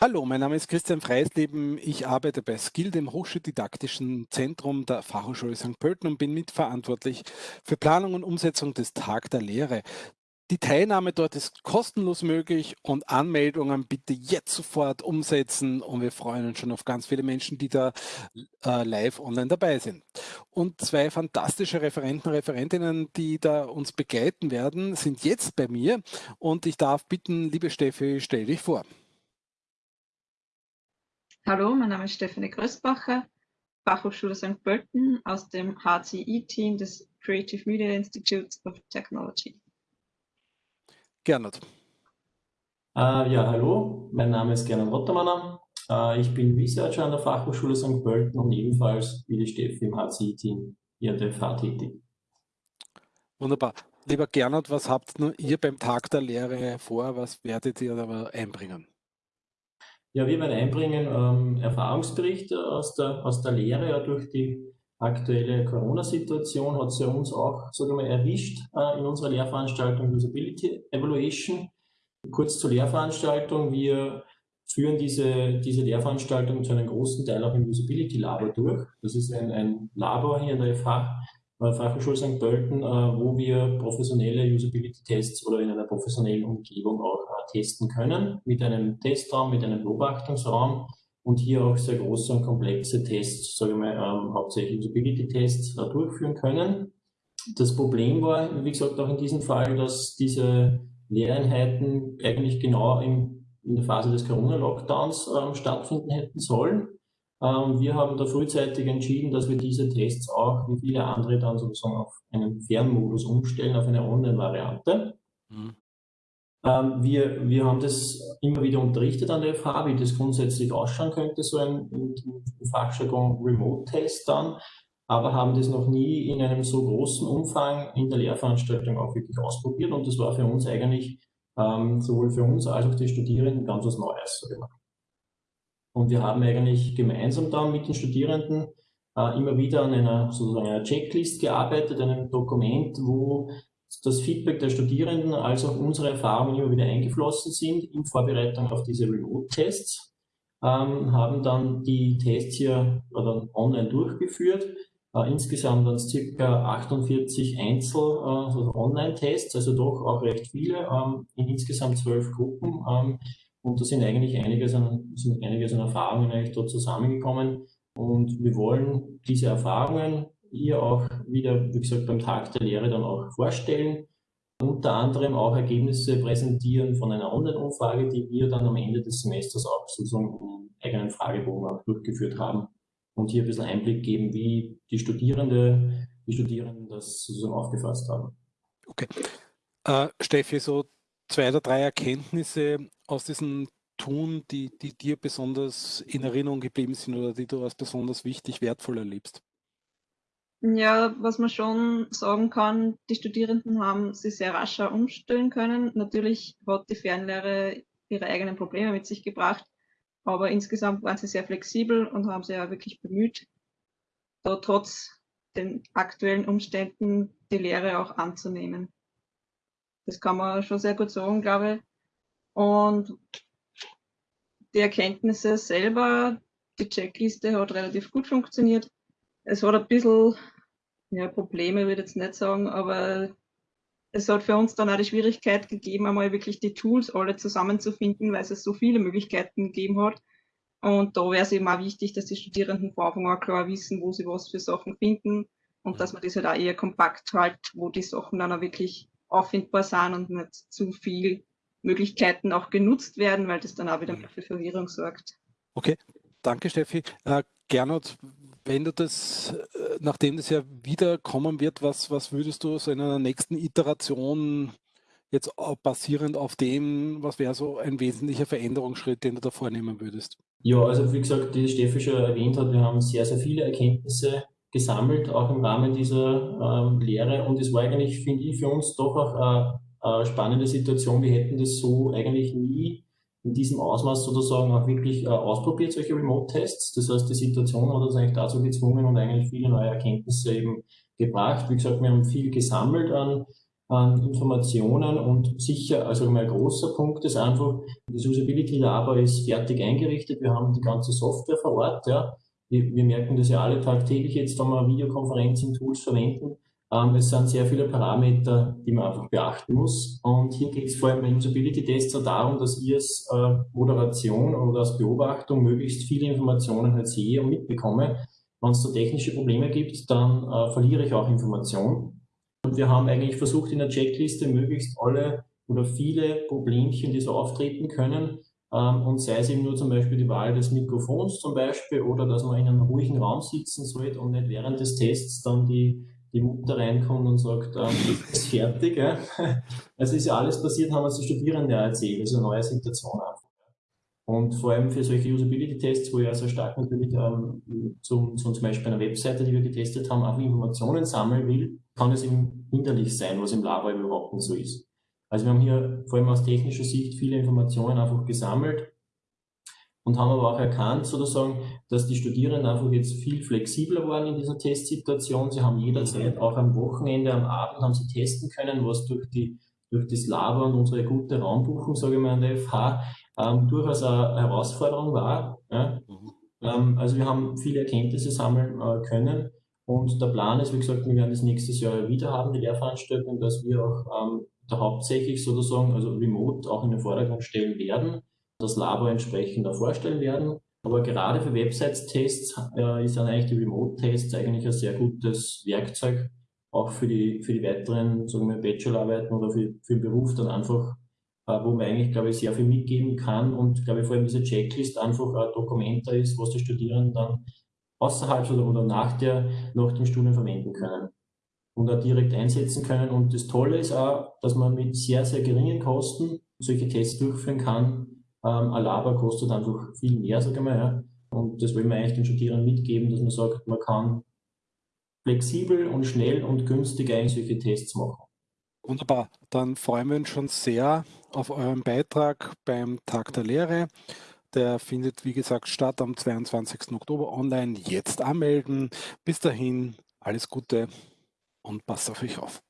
Hallo, mein Name ist Christian Freisleben. Ich arbeite bei Skill, dem Hochschuldidaktischen Zentrum der Fachhochschule St. Pölten und bin mitverantwortlich für Planung und Umsetzung des Tag der Lehre. Die Teilnahme dort ist kostenlos möglich und Anmeldungen bitte jetzt sofort umsetzen und wir freuen uns schon auf ganz viele Menschen, die da äh, live online dabei sind. Und zwei fantastische Referenten, Referentinnen, die da uns begleiten werden, sind jetzt bei mir und ich darf bitten, liebe Steffi, stell dich vor. Hallo, mein Name ist Stefanie Größbacher, Fachhochschule St. Pölten aus dem HCI-Team des Creative Media Institutes of Technology. Gernot. Äh, ja, hallo, mein Name ist Gernot Rottermanner. Äh, ich bin Researcher an der Fachhochschule St. Pölten und ebenfalls wie die Steffi im HCI-Team hier an der FH tätig. Wunderbar. Lieber Gernot, was habt ihr beim Tag der Lehre vor? Was werdet ihr aber einbringen? Ja, wir werden einbringen ähm, Erfahrungsberichte aus der, aus der Lehre. Ja, durch die aktuelle Corona-Situation hat sie uns auch sagen wir, erwischt äh, in unserer Lehrveranstaltung Usability Evaluation. Kurz zur Lehrveranstaltung. Wir führen diese, diese Lehrveranstaltung zu einem großen Teil auch im Usability Labor durch. Das ist ein, ein Labor hier in der FH, Fachhochschule St. Pölten, äh, wo wir professionelle Usability-Tests oder in einer professionellen Umgebung auch äh, testen können, mit einem Testraum, mit einem Beobachtungsraum und hier auch sehr große und komplexe Tests, sage ich mal, ähm, hauptsächlich Usability-Tests äh, durchführen können. Das Problem war, wie gesagt, auch in diesem Fall, dass diese Lehreinheiten eigentlich genau in, in der Phase des Corona-Lockdowns ähm, stattfinden hätten sollen. Ähm, wir haben da frühzeitig entschieden, dass wir diese Tests auch, wie viele andere, dann sozusagen auf einen Fernmodus umstellen, auf eine Online-Variante. Mhm. Ähm, wir, wir haben das immer wieder unterrichtet an der FH, wie das grundsätzlich ausschauen könnte, so ein, Fachjargon Remote-Test dann, aber haben das noch nie in einem so großen Umfang in der Lehrveranstaltung auch wirklich ausprobiert und das war für uns eigentlich ähm, sowohl für uns als auch die Studierenden ganz was Neues. Und wir haben eigentlich gemeinsam dann mit den Studierenden äh, immer wieder an einer sozusagen einer Checklist gearbeitet, einem Dokument, wo das Feedback der Studierenden als auch unsere Erfahrungen immer wieder eingeflossen sind in Vorbereitung auf diese Remote-Tests, ähm, haben dann die Tests hier oder online durchgeführt. Äh, insgesamt waren es circa 48 Einzel- äh, also also doch auch recht viele, ähm, in insgesamt zwölf Gruppen. Ähm, und da sind eigentlich einiges an, sind einiges an Erfahrungen eigentlich dort zusammengekommen. Und wir wollen diese Erfahrungen hier auch wieder, wie gesagt, beim Tag der Lehre dann auch vorstellen. Unter anderem auch Ergebnisse präsentieren von einer Online-Umfrage, die wir dann am Ende des Semesters auch sozusagen einen eigenen Fragebogen auch durchgeführt haben und hier ein bisschen Einblick geben, wie die Studierende, die Studierenden das sozusagen aufgefasst haben. Okay. Äh, Steffi, so zwei oder drei Erkenntnisse aus diesem Tun, die, die dir besonders in Erinnerung geblieben sind oder die du als besonders wichtig, wertvoll erlebst? Ja, was man schon sagen kann, die Studierenden haben sich sehr rascher umstellen können. Natürlich hat die Fernlehre ihre eigenen Probleme mit sich gebracht, aber insgesamt waren sie sehr flexibel und haben sich ja wirklich bemüht, da trotz den aktuellen Umständen die Lehre auch anzunehmen. Das kann man schon sehr gut sagen, glaube ich. Und die Erkenntnisse selber, die Checkliste hat relativ gut funktioniert. Es hat ein bisschen ja, Probleme, würde ich jetzt nicht sagen, aber es hat für uns dann auch die Schwierigkeit gegeben, einmal wirklich die Tools alle zusammenzufinden, weil es so viele Möglichkeiten gegeben hat. Und da wäre es eben auch wichtig, dass die Studierenden von Anfang an klar wissen, wo sie was für Sachen finden und dass man das halt auch eher kompakt hält, wo die Sachen dann auch wirklich auffindbar sind und nicht zu viel Möglichkeiten auch genutzt werden, weil das dann auch wieder mhm. für Verwirrung sorgt. Okay, danke Steffi. Äh, Gernot, wenn du das, äh, nachdem das ja wieder kommen wird, was, was würdest du so in einer nächsten Iteration jetzt basierend auf dem, was wäre so ein wesentlicher Veränderungsschritt, den du da vornehmen würdest? Ja, also wie gesagt, die Steffi schon erwähnt hat, wir haben sehr, sehr viele Erkenntnisse gesammelt, auch im Rahmen dieser ähm, Lehre. Und es war eigentlich, finde ich, für uns doch auch eine, eine spannende Situation. Wir hätten das so eigentlich nie in diesem Ausmaß sozusagen auch wirklich äh, ausprobiert, solche Remote-Tests. Das heißt, die Situation hat uns eigentlich dazu gezwungen und eigentlich viele neue Erkenntnisse eben gebracht. Wie gesagt, wir haben viel gesammelt an, an Informationen und sicher, also mal ein großer Punkt ist einfach, das Usability Labor ist fertig eingerichtet, wir haben die ganze Software vor Ort, ja. Wir, wir merken das ja alle tagtäglich jetzt, wenn wir Videokonferencing-Tools verwenden. Ähm, es sind sehr viele Parameter, die man einfach beachten muss. Und hier geht es vor allem bei Usability-Tests darum, dass ich als äh, Moderation oder als Beobachtung möglichst viele Informationen halt sehe und mitbekomme. Wenn es da technische Probleme gibt, dann äh, verliere ich auch Informationen. Und wir haben eigentlich versucht, in der Checkliste möglichst alle oder viele Problemchen, die so auftreten können, ähm, und sei es eben nur zum Beispiel die Wahl des Mikrofons zum Beispiel oder dass man in einem ruhigen Raum sitzen sollte und nicht während des Tests dann die, die Mutter reinkommt und sagt, ähm, ist fertig. Ja? Also ist ja alles passiert, haben uns die Studierenden ja erzählt, also neue Situation einfach. Und vor allem für solche Usability-Tests, wo ich also stark natürlich ähm, zum, zum, zum Beispiel einer Webseite, die wir getestet haben, auch Informationen sammeln will, kann es eben hinderlich sein, was im Labor überhaupt nicht so ist. Also wir haben hier vor allem aus technischer Sicht viele Informationen einfach gesammelt und haben aber auch erkannt, sozusagen, dass die Studierenden einfach jetzt viel flexibler waren in dieser Testsituation. Sie haben jederzeit, auch am Wochenende, am Abend, haben sie testen können, was durch die durch das Labor und unsere gute Raumbuchung, sage ich mal, an der FH, ähm, durchaus eine Herausforderung war. Ja. Mhm. Ähm, also wir haben viele Erkenntnisse sammeln äh, können und der Plan ist, wie gesagt, wir werden das nächstes Jahr wieder haben, die Lehrveranstaltung, dass wir auch ähm, da hauptsächlich sozusagen, also remote auch in den Vordergrund stellen werden, das Labor entsprechend auch vorstellen werden. Aber gerade für Websites-Tests äh, ist dann eigentlich die Remote-Tests eigentlich ein sehr gutes Werkzeug, auch für die, für die weiteren, sagen wir, Bachelorarbeiten oder für, für den Beruf dann einfach, äh, wo man eigentlich, glaube ich, sehr viel mitgeben kann und, glaube ich, vor allem diese Checklist einfach ein Dokument da ist, was die Studierenden dann außerhalb oder, oder nach, der, nach dem Studium verwenden können und auch direkt einsetzen können. Und das Tolle ist auch, dass man mit sehr, sehr geringen Kosten solche Tests durchführen kann. Ähm, Labor kostet einfach viel mehr, sage ich mal. Ja. Und das wollen wir eigentlich den Studierenden mitgeben, dass man sagt, man kann flexibel und schnell und günstig eigentlich solche Tests machen. Wunderbar, dann freuen wir uns schon sehr auf euren Beitrag beim Tag der Lehre. Der findet, wie gesagt, statt am 22. Oktober online. Jetzt anmelden. Bis dahin, alles Gute und passt auf euch auf.